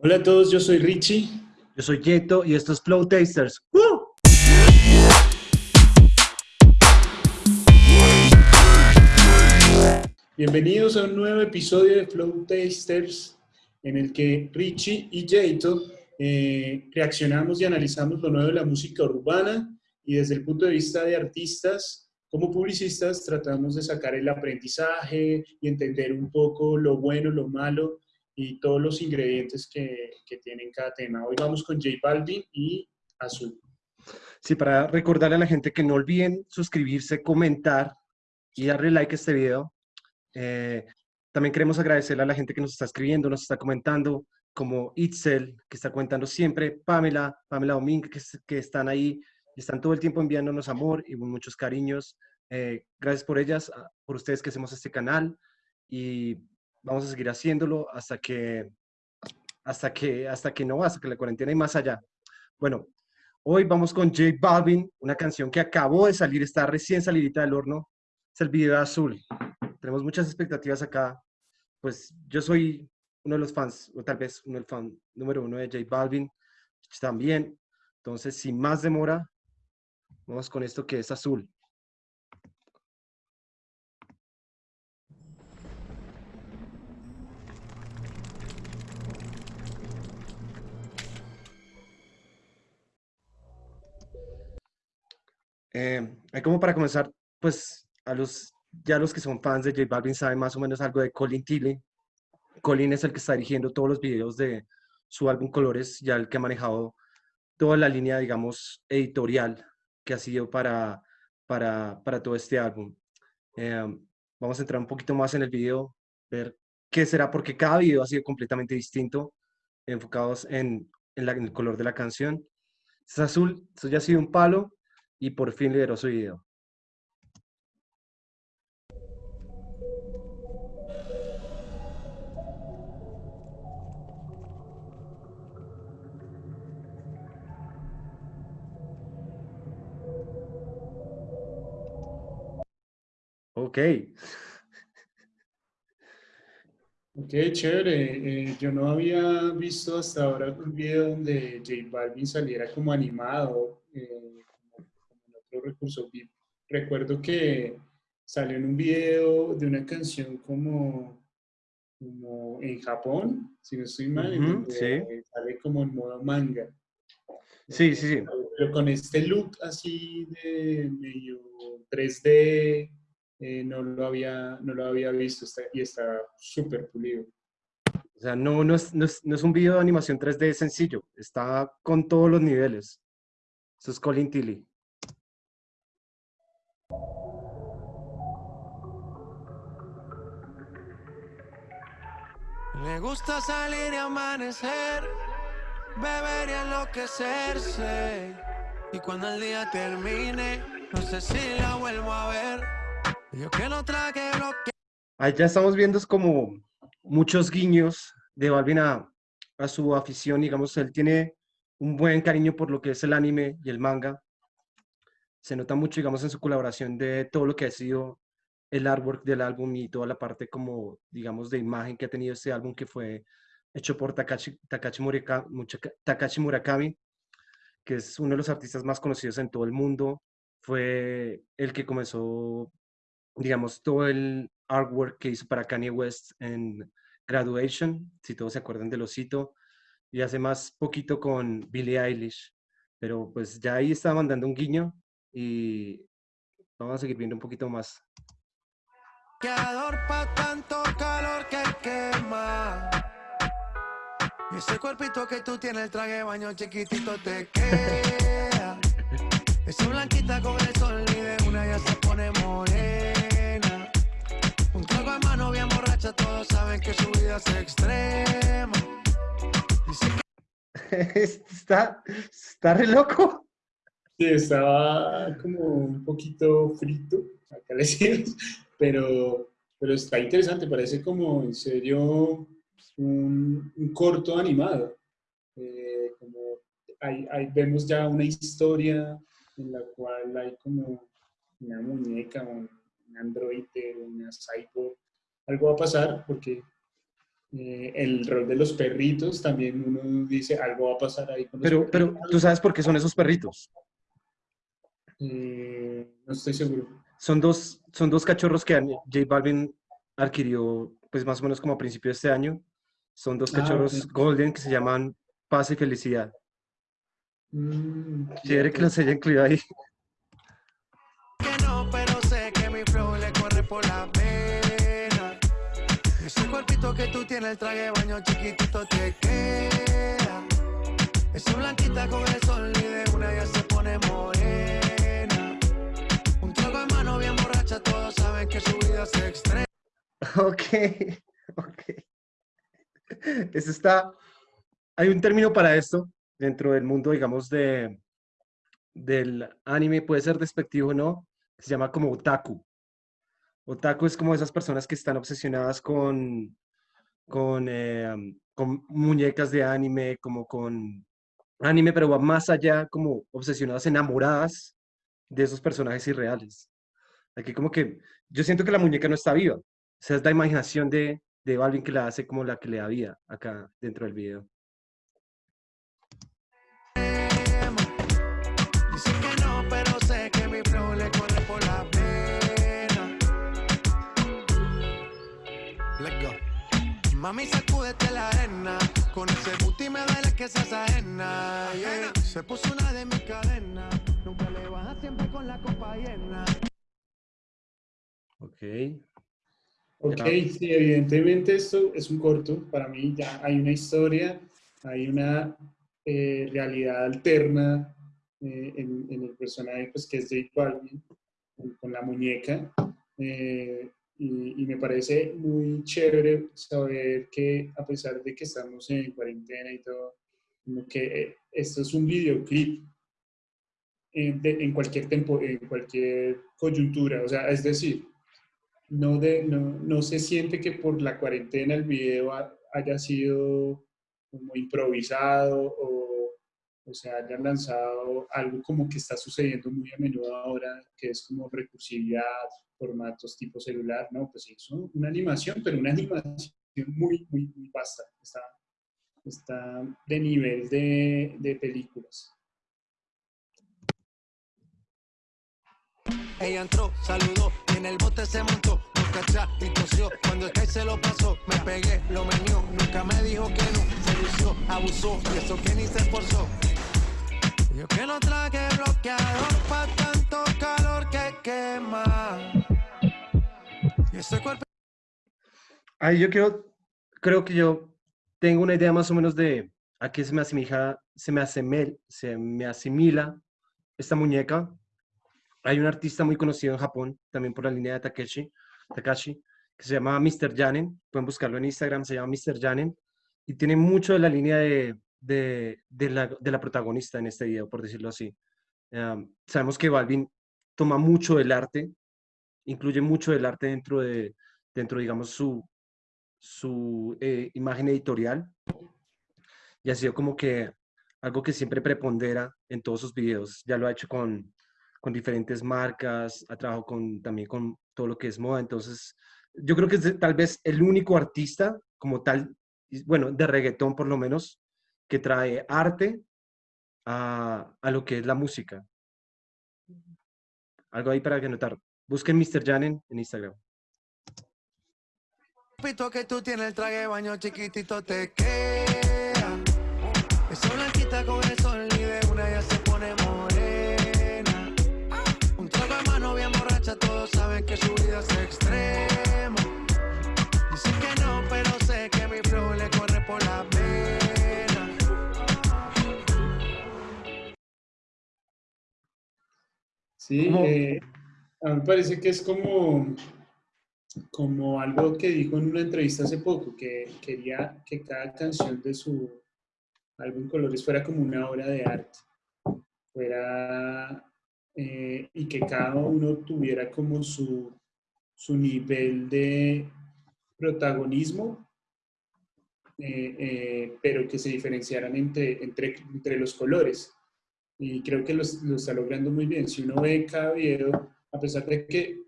Hola a todos, yo soy Richie. Yo soy Yeto y esto es Flow Tasters. Bienvenidos a un nuevo episodio de Flow Tasters en el que Richie y Yeto eh, reaccionamos y analizamos lo nuevo de la música urbana y desde el punto de vista de artistas, como publicistas, tratamos de sacar el aprendizaje y entender un poco lo bueno, lo malo y todos los ingredientes que, que tienen cada tema. Hoy vamos con J Balvin y Azul. Sí, para recordarle a la gente que no olviden suscribirse, comentar y darle like a este video. Eh, también queremos agradecerle a la gente que nos está escribiendo, nos está comentando, como Itzel, que está comentando siempre, Pamela, Pamela Domínguez, que, que están ahí están todo el tiempo enviándonos amor y muchos cariños. Eh, gracias por ellas, por ustedes que hacemos este canal y vamos a seguir haciéndolo hasta que, hasta que, hasta que no, hasta que la cuarentena y más allá. Bueno, hoy vamos con J Balvin, una canción que acabó de salir, está recién salidita del horno, es el video azul. Tenemos muchas expectativas acá, pues yo soy uno de los fans, o tal vez uno del fan número uno de J Balvin, también. Entonces, sin más demora, vamos con esto que es azul. Eh, como para comenzar, pues a los, ya los que son fans de J Balvin saben más o menos algo de Colin Tilley. Colin es el que está dirigiendo todos los videos de su álbum Colores, ya el que ha manejado toda la línea, digamos, editorial que ha sido para, para, para todo este álbum. Eh, vamos a entrar un poquito más en el video, ver qué será, porque cada video ha sido completamente distinto, enfocados en, en, en el color de la canción. Es azul, eso ya ha sido un palo, y por fin lideró su video. Ok. Ok, chévere. Eh, yo no había visto hasta ahora un video donde J Balvin saliera como animado. Eh, recurso Recuerdo que salió en un video de una canción como, como en Japón, si no estoy mal, sale como en modo manga. Sí, sí, sí. Pero con este look así de medio 3D, eh, no, lo había, no lo había visto y está súper pulido. O sea, no, no, es, no, es, no es un video de animación 3D sencillo, está con todos los niveles. Eso es Colin Tilly. Me gusta salir y amanecer, beber y enloquecerse. Y cuando el día termine, no sé si la vuelvo a ver. Yo que no traje bloque. Ahí ya estamos viendo es como muchos guiños de Balvin a, a su afición. Digamos, él tiene un buen cariño por lo que es el anime y el manga. Se nota mucho, digamos, en su colaboración de todo lo que ha sido el artwork del álbum y toda la parte como, digamos, de imagen que ha tenido este álbum que fue hecho por Takashi, Murakami, que es uno de los artistas más conocidos en todo el mundo. Fue el que comenzó, digamos, todo el artwork que hizo para Kanye West en Graduation, si todos se acuerdan del osito, y hace más poquito con Billie Eilish. Pero pues ya ahí estaba mandando un guiño y vamos a seguir viendo un poquito más. Quedador pa' tanto calor que quema. Y ese cuerpito que tú tienes, el traje baño chiquitito te queda. Esa blanquita con el sol y de una ya se pone morena. Un trago de mano bien borracha, todos saben que su vida es extrema. está, está re loco. Sí, estaba como un poquito frito, acá le decimos, pero, pero está interesante, parece como en serio un, un corto animado. Eh, como hay, vemos ya una historia en la cual hay como una muñeca, un, androide, una cyborg. Algo va a pasar porque Eh, el rol de los perritos, también uno dice algo va a pasar ahí con los Pero, pero tú sabes por qué son esos perritos. Eh, no estoy seguro. Son dos, son dos cachorros que J Balvin adquirió, pues más o menos como a principio de este año. Son dos Ah, cachorros ok. golden que se llaman Paz y Felicidad. Mm, Chévere que los haya incluido ahí. que no, pero sé que mi flow le corre por la pena. Ese cuerpito que tú tienes, el traje de baño chiquitito te queda. Esa blanquita con el sol y de una ya se pone morena. Borracha, todos saben que su vida se extrema. Ok, ok. Eso está. Hay un término para esto dentro del mundo, digamos, de, del anime, puede ser despectivo o no, se llama como otaku. Otaku es como esas personas que están obsesionadas con, con, eh, con muñecas de anime, como con anime, pero va más allá, como obsesionadas, enamoradas de esos personajes irreales. Aquí como que yo siento que la muñeca no está viva. O sea, es la imaginación de, de Balvin que la hace como la que le da vida acá dentro del video. Dicen que no, pero sé que mi flow le corre por la pena. Let's go. Mami, sacúdete la arena. Con ese booty me duele que seas ajena. yeah. Se puso una de mis cadenas. Nunca le baja siempre con la copa llena. Ok. Ok, Ya. sí, evidentemente esto es un corto. Para mí ya hay una historia, hay una eh, realidad alterna eh, en, en el personaje pues, que es J Balvin, con, la muñeca. Eh, y, y me parece muy chévere saber que a pesar de que estamos en cuarentena y todo, que eh, esto es un videoclip en, de- en cualquier tempo, en cualquier coyuntura. O sea, es decir, no, de, no, no se siente que por la cuarentena el video ha- haya sido como improvisado o, o se hayan lanzado algo como que está sucediendo muy a menudo ahora, que es como recursividad, formatos tipo celular, no, pues es un- una animación, pero una animación muy, muy, muy vasta, está, está de nivel de, de películas. Ella entró, saludó y en el bote se montó. No cachá y tosió. Cuando el Kai se lo pasó, me pegué, lo menió. Nunca me dijo que no. Se lució, abusó y eso que ni se esforzó. Yo que no traje bloqueador pa' tanto calor que quema. Y ese cuerpo Ahí yo creo, creo que yo tengo una idea más o menos de a qué se me asimila, se me asemel, se me asimila esta muñeca. Hay un artista muy conocido en Japón, también por la línea de Takeshi, Takashi, que se llama Mr. Janen. Pueden buscarlo en Instagram, se llama Mr. Janen. Y tiene mucho de la línea de, de, de la, de la protagonista en este video, por decirlo así. Sabemos que Balvin toma mucho del arte, incluye mucho del arte dentro de, dentro, digamos, su, su eh, imagen editorial. Y ha sido como que algo que siempre prepondera en todos sus videos. Ya lo ha hecho con, con diferentes marcas, ha trabajado con, también con todo lo que es moda. Entonces, yo creo que es tal vez el único artista como tal, bueno, de reggaetón por lo menos, que trae arte a, a lo que es la música. Algo ahí para que notar. Busquen Mr. Janen en Instagram. Pito que tú tienes el traje de baño chiquitito te queda. Esa blanquita con el que su vida es extremo. Dicen que no, pero sé que mi flow le corre por la pena. Sí, eh, a mí me parece que es como, como algo que dijo en una entrevista hace poco, que quería que cada canción de su álbum Colores fuera como una obra de arte, fuera, eh, y que cada uno tuviera como su, su nivel de protagonismo, eh, eh, pero que se diferenciaran entre, entre, los colores y creo que lo, está logrando muy bien. Si uno ve cada video, a pesar de que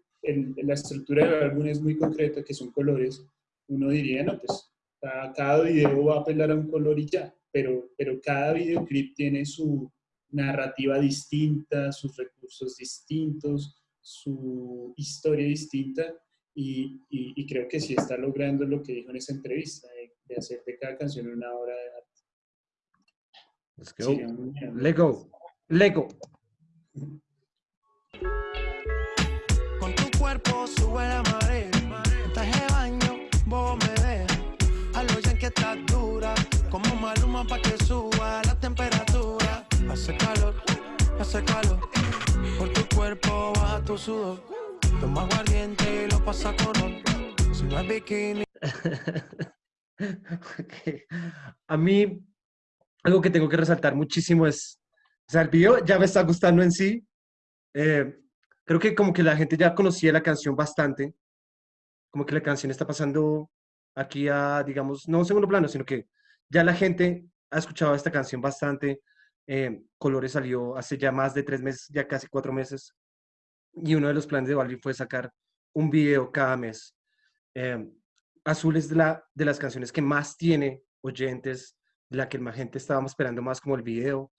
la estructura del álbum es muy concreta, que son colores, uno diría, no, pues Cada, cada video va a apelar a un color y ya, pero, pero cada videoclip tiene su narrativa distinta, sus recursos distintos, su historia distinta y, y, creo que sí está logrando lo que dijo en esa entrevista, de, hacer de cada canción una obra de arte. Let's go. Lego. Lego. Con tu cuerpo sube la marea, de baño, vos me ves. A lo ya que estás dura, como maluma para que suba. Hace calor, hace calor, por tu cuerpo baja tu sudor. Toma aguardiente y lo pasa con si no es bikini. A mí, algo que tengo que resaltar muchísimo es, o sea, el video ya me está gustando en sí. Eh, creo que como que la gente ya conocía la canción bastante, como que la canción está pasando aquí a, digamos, no un segundo plano, sino que ya la gente ha escuchado esta canción bastante. Eh, Colores salió hace ya más de tres meses, ya casi cuatro meses y uno de los planes de Balvin fue sacar un video cada mes. Eh, Azul es de, la, de las canciones que más tiene oyentes, la que más gente estábamos esperando más como el video.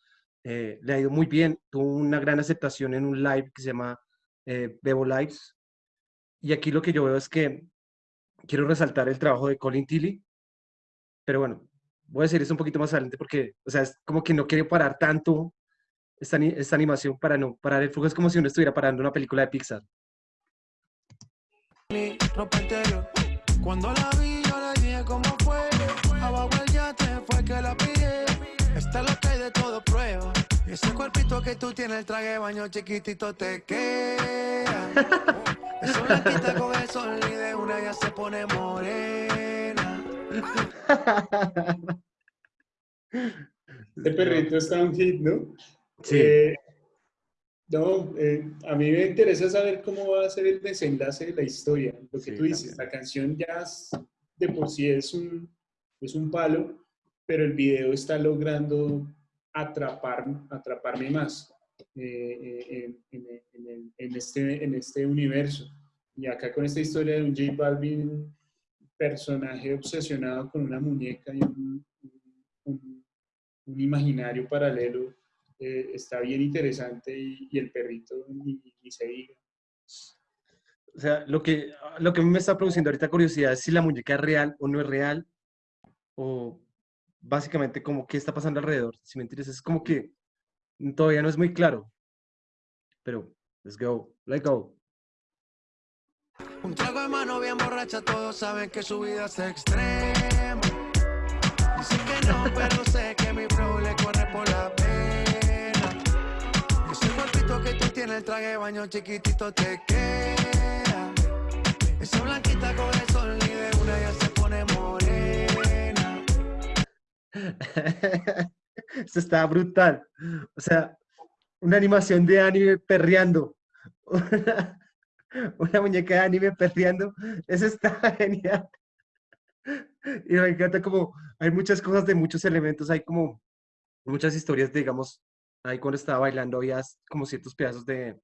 Eh, le ha ido muy bien, tuvo una gran aceptación en un live que se llama eh, Bebo Lives. Y aquí lo que yo veo es que quiero resaltar el trabajo de Colin Tilly, pero bueno, voy a decir eso un poquito más adelante porque, o sea, es como que no quiero parar tanto esta, esta animación para no parar el flujo. Es como si uno estuviera parando una película de Pixar. Cuando la vi, yo le dije cómo fue. Abajo el yate fue que la pide. Está lo que hay de todo prueba. Ese cuerpito que tú tienes, el traje de baño chiquitito te queda. Eso la quita con el sol y de una ya se pone morena. Este perrito está un hit, ¿no? Sí. Eh, no, eh, a mí me interesa saber cómo va a ser el desenlace de la historia. Lo que tú dices, la canción ya de por sí es un, es un palo, pero el video está logrando atrapar, atraparme más eh, en, este, en este universo. Y acá con esta historia de un J Balvin, personaje obsesionado con una muñeca y un, imaginario paralelo eh, está bien interesante y, el perrito ni, se diga. O sea, lo que, lo que me está produciendo ahorita curiosidad es si la muñeca es real o no es real, o básicamente como qué está pasando alrededor. Si me interesa, es como que todavía no es muy claro. Pero, let's go, let's go. Un trago de mano bien borracha, todos saben que su vida es extrema. Dicen que no, pero sé que mi flow le corre por la que tú tienes, el traje de baño chiquitito te queda. Esa blanquita con el sol y de una ya se pone morena. Esto está brutal. O sea, una animación de anime perreando. Una, muñeca de anime perreando. Eso está genial. Y me encanta como hay muchas cosas de muchos elementos, hay como muchas historias, digamos, ahí cuando estaba bailando había como ciertos pedazos de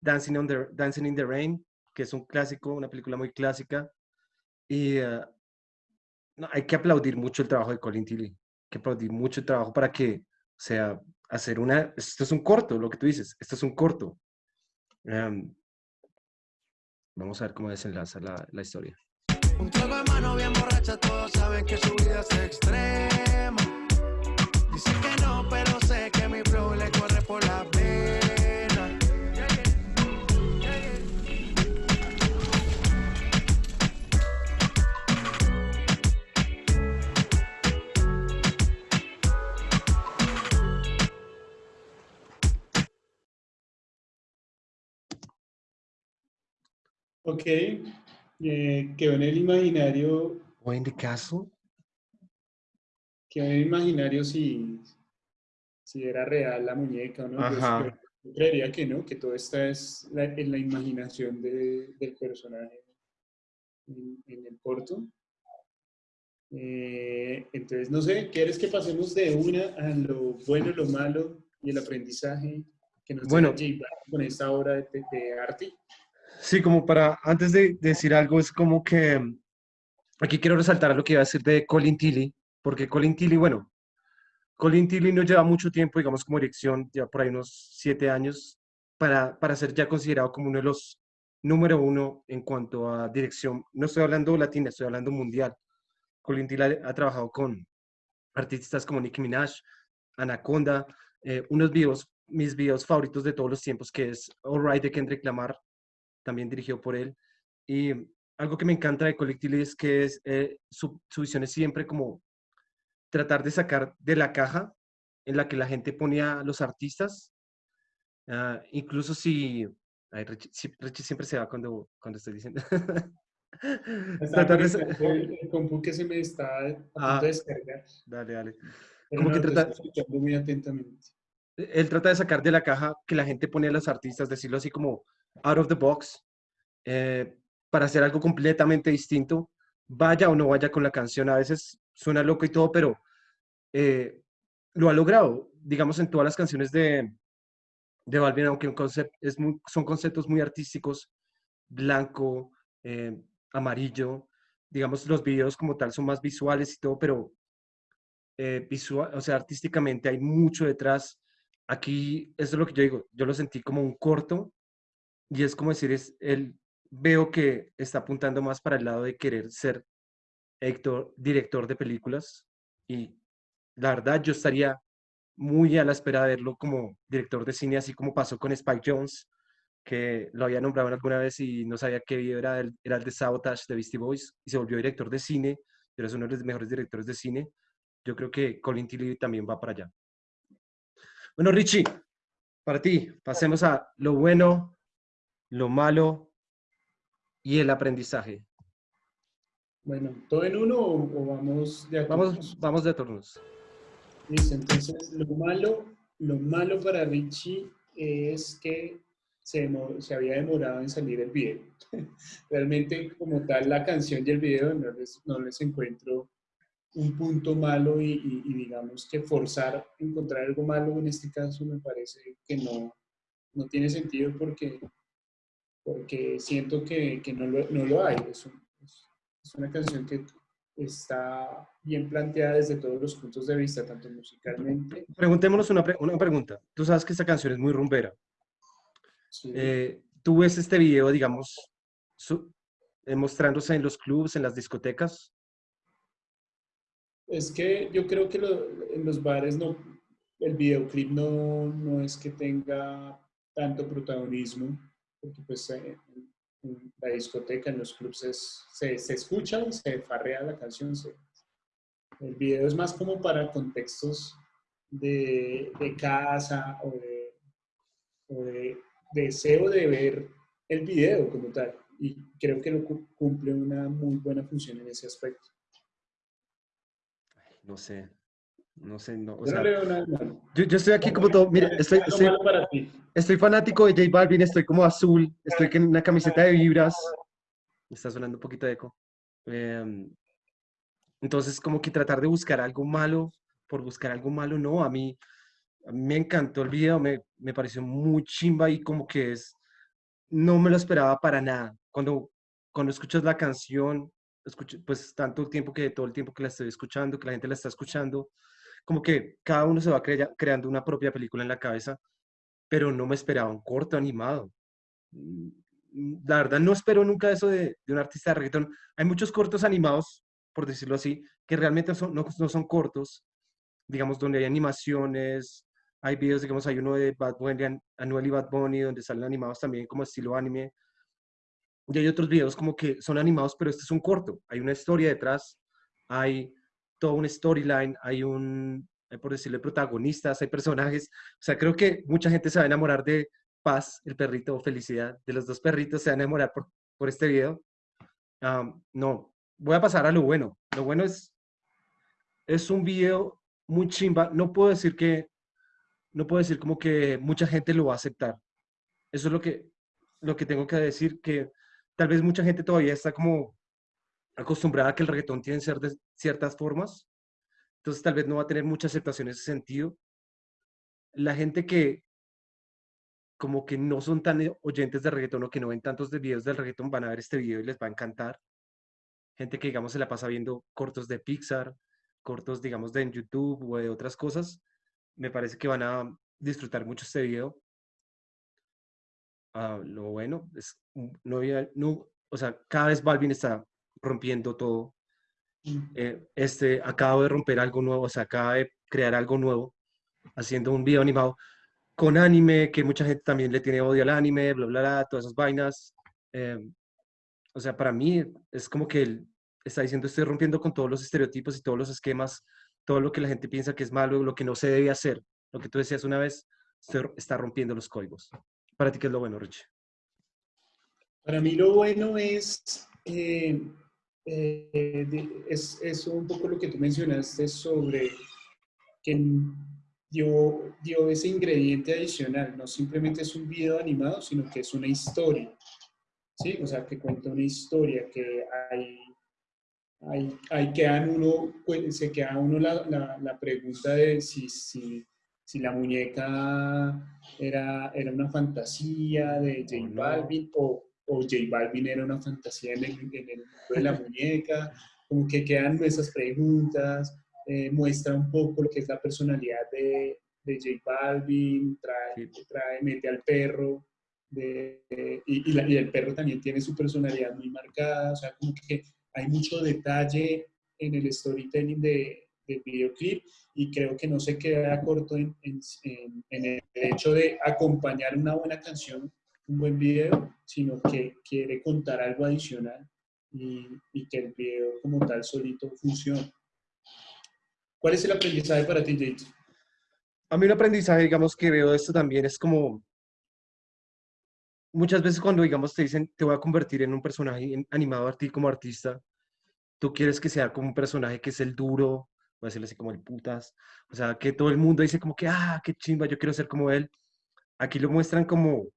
Dancing, on Dancing in the Rain, que es un clásico, una película muy clásica. Y eh, no, hay que aplaudir mucho el trabajo de Colin Tilly, hay que aplaudir mucho el trabajo para que, sea, hacer una, esto es un corto, lo que tú dices, esto es un corto. Em, vamos a ver cómo desenlaza la, la historia. Un trago de mano bien borracha, todos saben que su vida es extrema. Ok, eh, quedó en el imaginario. ¿O en the castle? Quedó en el imaginario si, si era real la muñeca o no. Yo, creería que no, que todo está es en la imaginación de, del personaje en, el corto. Eh, entonces, no sé, ¿quieres que pasemos de una a lo bueno, lo malo y el aprendizaje que nos bueno, con esta obra de, de, arte? Sí, como para, antes de decir algo, es como que aquí quiero resaltar lo que iba a decir de Colin Tilly, porque Colin Tilly, bueno, Colin Tilly no lleva mucho tiempo, digamos, como dirección, ya por ahí unos siete años, para, para ser ya considerado como uno de los número uno en cuanto a dirección. No estoy hablando latina, estoy hablando mundial. Colin Tilly ha, trabajado con artistas como Nicki Minaj, Anaconda, eh, unos videos, mis videos favoritos de todos los tiempos, que es All Right de Kendrick Lamar, también dirigido por él. Y algo que me encanta de Tilly es que es, eh, su, su visión es siempre como tratar de sacar de la caja en la que la gente ponía a los artistas, ah, incluso si, Richie, siempre se va cuando, cuando estoy diciendo. tratar de... el, compu que se me está a punto ah, de descargar. Dale, dale. Como que trata... muy atentamente. Él trata de sacar de la caja que la gente pone a los artistas, decirlo así como out of the box, eh, para hacer algo completamente distinto, vaya o no vaya con la canción. A veces suena loco y todo, pero eh, lo ha logrado, digamos, en todas las canciones de, de Balvin, aunque son conceptos muy artísticos, blanco, eh, amarillo, digamos, los videos como tal son más visuales y todo, pero visual, o sea, artísticamente hay mucho detrás. Aquí, eso es lo que yo digo, yo lo sentí como un corto y es como decir, es, él veo que está apuntando más para el lado de querer ser director de películas y la verdad yo estaría muy a la espera de verlo como director de cine, así como pasó con Spike Jones, que lo había nombrado alguna vez y no sabía qué video era, era el de Sabotage de Beastie Boys y se volvió director de cine, pero es uno de los mejores directores de cine. Yo creo que Colin Tilly también va para allá. Bueno, Richie, para ti, pasemos a lo bueno, lo malo y el aprendizaje. Bueno, ¿todo en uno o, vamos de Vamos, vamos de turnos. Listo, entonces lo malo, lo malo para Richie es que se, se, había demorado en salir el video. Realmente como tal la canción y el video no les, no les encuentro un punto malo y, digamos que forzar encontrar algo malo en este caso me parece que no, no tiene sentido porque, porque siento que, que no, lo, no, lo, hay. Es, es una canción que está bien planteada desde todos los puntos de vista, tanto musicalmente. Preguntémonos una, una pregunta. Tú sabes que esta canción es muy rumbera. Eh, ¿Tú ves este video, digamos, eh, mostrándose en los clubs, en las discotecas? Es que yo creo que en los bares no, el videoclip no, no es que tenga tanto protagonismo, porque pues eh, en la discoteca, en los clubs, se, se, escucha, se farrea la canción. el video es más como para contextos de, de casa o de, o de, deseo de ver el video como tal. Y creo que lo cumple una muy buena función en ese aspecto. No sé, no sé, no. O sea, yo, yo, estoy aquí como todo. Mira, estoy, estoy, fanático de J Balvin, estoy como azul, estoy en una camiseta de vibras. Me está sonando un poquito de eco. Em, entonces, como que tratar de buscar algo malo por buscar algo malo, no. A mí, me encantó el video, me, me pareció muy chimba y como que es. No me lo esperaba para nada. Cuando, cuando escuchas la canción, escucho, pues tanto tiempo que todo el tiempo que la estoy escuchando, que la gente la está escuchando, como que cada uno se va creando una propia película en la cabeza, pero no me esperaba un corto animado. Mm, mm, la verdad, no espero nunca eso de, un artista de reggaetón. Hay muchos cortos animados, por decirlo así, que realmente no, son cortos, digamos, donde hay animaciones, hay videos, digamos, hay uno de Bad Bunny, Anuel y Bad Bunny, donde salen animados también como estilo anime. Y hay otros videos como que son animados, pero este es un corto. Hay una historia detrás, hay todo un storyline, hay un, eh, por decirlo, protagonistas, hay personajes. O sea, creo que mucha gente se va a enamorar de Paz, el perrito, o Felicidad, de los dos perritos se van a enamorar por, por este video. no, voy a pasar a lo bueno. Lo bueno es, es un video muy chimba. No puedo decir que, no puedo decir como que mucha gente lo va a aceptar. Eso es lo que, lo que tengo que decir, que tal vez mucha gente todavía está como acostumbrada a que el reggaetón tiene de ciertas formas, entonces tal vez no va a tener mucha aceptación en ese sentido. La gente que como que no son tan oyentes de reggaetón o que no ven tantos de videos del reggaetón van a ver este video y les va a encantar. gente que, digamos, se la pasa viendo cortos de Pixar, cortos, digamos, de en YouTube o de otras cosas, me parece que van a disfrutar mucho este video. Ah, lo bueno es, no había, no, o sea, cada vez Balvin está rompiendo todo. Eh, este, acabo de romper algo nuevo, o sea, acaba de crear algo nuevo, haciendo un video animado con anime, que mucha gente también le tiene odio al anime, bla, bla, bla, todas esas vainas. Em, o sea, para mí es como que él está diciendo, estoy rompiendo con todos los estereotipos y todos los esquemas, todo lo que la gente piensa que es malo, lo que no se debe hacer. Lo que tú decías una vez, está rompiendo los códigos. Para ti, ¿qué es lo bueno, Rich? Para mí lo bueno es, eh, eh, es, un poco lo que tú mencionaste sobre que dio, dio ese ingrediente adicional, no simplemente es un video animado, sino que es una historia. ¿sí? O sea, que cuenta una historia, que hay, hay, hay uno, pues, se queda uno la, la, la pregunta de si, si, la muñeca era, era una fantasía de J Balvin o, o J Balvin era una fantasía en el, en el mundo de la muñeca, como que quedan esas preguntas, eh, muestra un poco lo que es la personalidad de, de J Balvin, trae, trae, mete al perro, de, y, y, el perro también tiene su personalidad muy marcada, o sea, como que hay mucho detalle en el storytelling de, videoclip y creo que no se queda corto en, el hecho de acompañar una buena canción, un buen video, sino que quiere contar algo adicional y, y que el video como tal solito funcione. ¿Cuál es el aprendizaje para ti, Jade? A mí un aprendizaje, digamos, que veo esto también es como muchas veces cuando, digamos, te dicen, te voy a convertir en un personaje animado a ti como artista, tú quieres que sea como un personaje que es el duro, voy a decirlo así como el putas, o sea, que todo el mundo dice como que, ah, qué chimba, yo quiero ser como él. Aquí lo muestran como,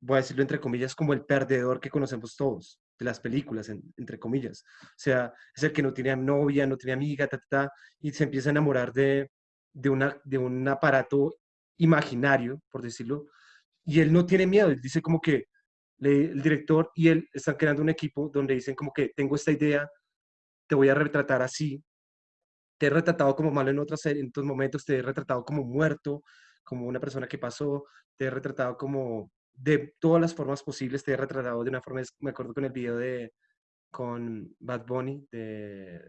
voy a decirlo entre comillas, como el perdedor que conocemos todos de las películas, entre comillas. O sea, es el que no tiene novia, no tiene amiga, ta, ta, y se empieza a enamorar de, de, una, de un aparato imaginario, por decirlo, y él no tiene miedo, él dice como que el director y él están creando un equipo donde dicen como que tengo esta idea, te voy a retratar así, te he retratado como malo en otras en otros momentos, te he retratado como muerto, como una persona que pasó, te he retratado como de todas las formas posibles, te he retratado de una forma, me acuerdo con el video de, con Bad Bunny, de,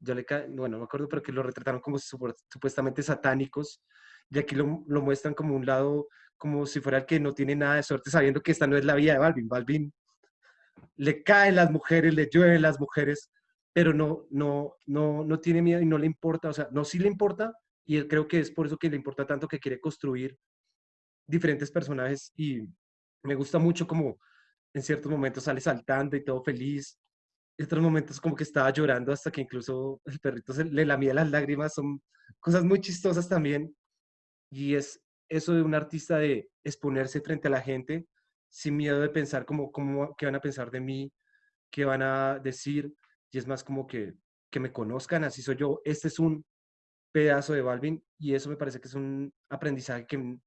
yo le, bueno, no me acuerdo, pero que lo retrataron como supuestamente satánicos, y aquí lo, muestran como un lado, como si fuera el que no tiene nada de suerte, sabiendo que esta no es la vida de Balvin. Balvin le caen las mujeres, le llueven las mujeres, pero no, no, no, no tiene miedo y no le importa, o sea, no, sí le importa, y creo que es por eso que le importa tanto que quiere construir diferentes personajes y me gusta mucho como en ciertos momentos sale saltando y todo feliz, en otros momentos como que estaba llorando hasta que incluso el perrito se le lamía las lágrimas, son cosas muy chistosas también y es eso de un artista de exponerse frente a la gente sin miedo de pensar como, como qué van a pensar de mí, qué van a decir. Y es más como que, que me conozcan, así soy yo. Este es un pedazo de Balvin y eso me parece que es un aprendizaje que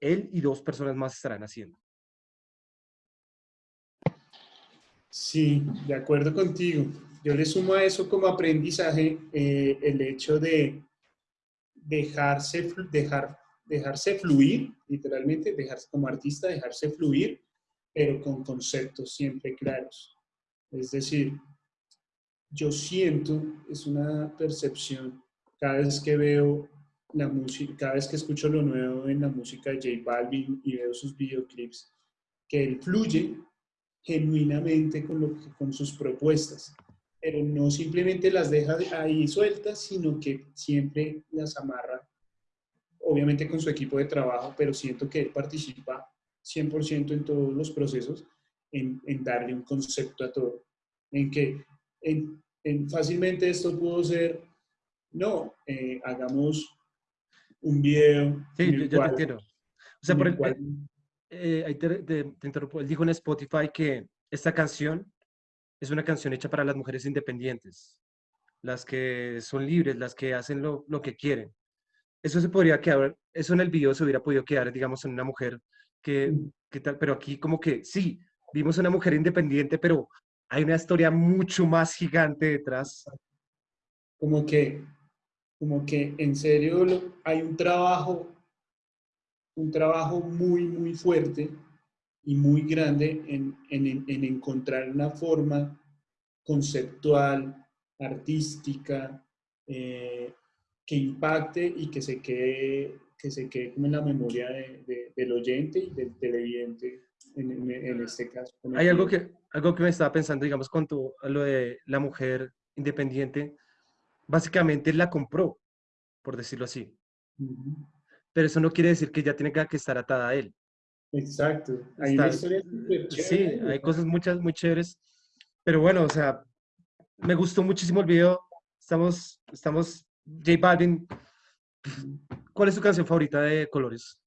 él y dos personas más estarán haciendo. Sí, de acuerdo contigo. Yo le sumo a eso como aprendizaje eh, el hecho de dejarse, dejar, dejarse fluir, literalmente, dejarse como artista, dejarse fluir, pero con conceptos siempre claros. Es decir, yo siento, es una percepción, cada vez que veo la música, cada vez que escucho lo nuevo en la música de J Balvin y veo sus videoclips, que él fluye genuinamente con, lo con sus propuestas pero no simplemente las deja ahí sueltas, sino que siempre las amarra, obviamente con su equipo de trabajo, pero siento que él participa 100% en todos los procesos, en, en, darle un concepto a todo, en que en, en fácilmente esto pudo ser, no, eh, hagamos un video. Sí, yo, te entiendo. O sea, por el, cual, eh, ahí te, te, te interrumpo, él dijo en Spotify que esta canción es una canción hecha para las mujeres independientes, las que son libres, las que hacen lo, lo que quieren. Eso se podría quedar, eso en el video se hubiera podido quedar, digamos, en una mujer que, que tal, pero aquí como que sí, vimos una mujer independiente, pero hay una historia mucho más gigante detrás. Como que, como que en serio hay un trabajo, un trabajo muy, muy fuerte y muy grande en, en- en- en encontrar una forma conceptual, artística, eh, que impacte y que se quede, que se quede como en la memoria de- de- del oyente y del televidente en, en- en este caso. Hay algo video. que, algo que me estaba pensando, digamos, con tu- lo de la mujer independiente, básicamente la compró, por decirlo así. Pero eso no quiere decir que ya tenga que estar atada a él. Exacto. Hay una Está- historia súper Sí, hay cosas muchas muy chéveres. Pero bueno, o sea, me gustó muchísimo el video. Estamos, estamos, J Balvin. ¿Cuál es tu canción favorita de Colores?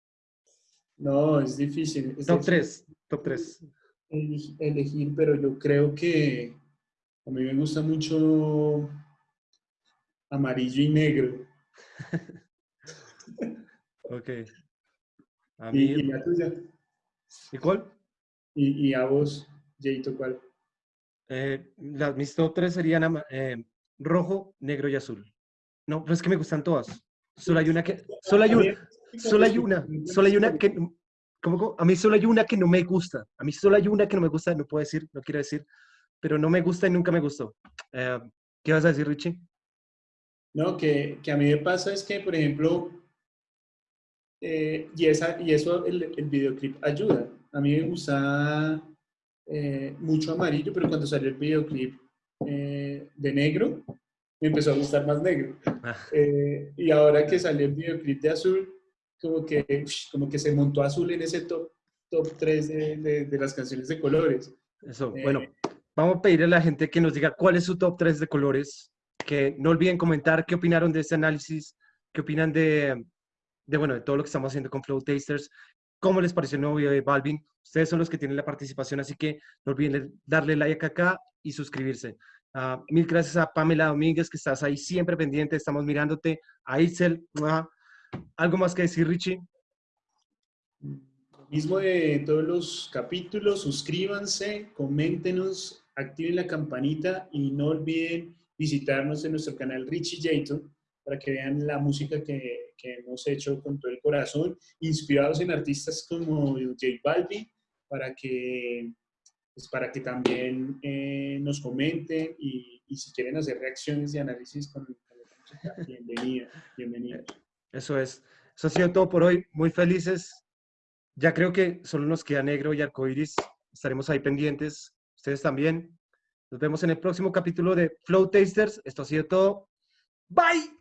No, es difícil. es Top difícil 3, top 3. eli- Elegir, pero yo creo que a mí me gusta mucho amarillo y negro. Ok. A ¿Y, mí, y la tuya? ¿y cuál? ¿Y, y a vos, Jayto, cuál? Eh, las, mis top 3 serían eh, rojo, negro y azul. No, pero es que me gustan todas. Solo hay una que, solo hay una, solo hay una, solo hay una que, ¿cómo, cómo? A mí solo hay una que no me gusta. A mí solo hay una que no me gusta, no puedo decir, no quiero decir, pero no me gusta y nunca me gustó. Eh, ¿Qué vas a decir, Richie? No, que, que a mí me pasa es que, por ejemplo, eh, y, esa, y eso el, el videoclip ayuda. A mí me gusta eh, mucho amarillo, pero cuando salió el videoclip eh, de negro, me empezó a gustar más negro. Ah, Eh, y ahora que salió el videoclip de azul, como que, como que se montó azul en ese top, top 3 de, de- de las canciones de colores. Eso, Eh, bueno, vamos a pedirle a la gente que nos diga cuál es su top 3 de colores, que no olviden comentar qué opinaron de este análisis, qué opinan de, de, bueno, de todo lo que estamos haciendo con Flow Tasters, cómo les pareció el nuevo video de Balvin. Ustedes son los que tienen la participación, así que no olviden darle like acá y suscribirse. Ah, mil gracias a Pamela Domínguez, que estás ahí siempre pendiente, estamos mirándote. A Itzel, ¡mua! ¿Algo más que decir, Richie? Mismo de todos los capítulos, suscríbanse, coméntenos, activen la campanita y no olviden visitarnos en nuestro canal Richie Jayton para que vean la música que, que hemos hecho con todo el corazón, inspirados en artistas como J Balvin, para que, pues para que también eh, nos comenten y, y si quieren hacer reacciones y análisis con, con la música, bienvenida, bienvenidos. Eso es. Eso ha sido todo por hoy. Muy felices. Ya creo que solo nos queda negro y arcoiris. Estaremos ahí pendientes. Ustedes también. Nos vemos en el próximo capítulo de Flow Tasters. Esto ha sido todo. Bye.